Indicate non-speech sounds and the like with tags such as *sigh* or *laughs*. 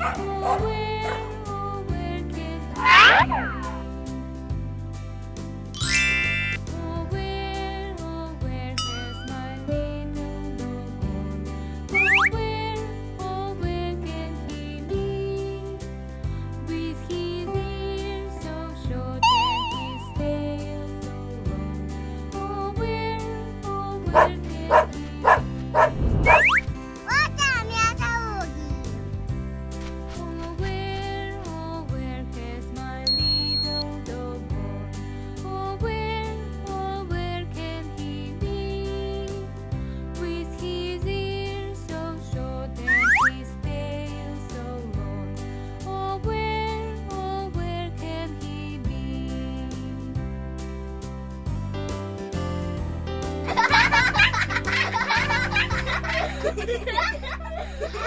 Ha ha ha đi. *laughs*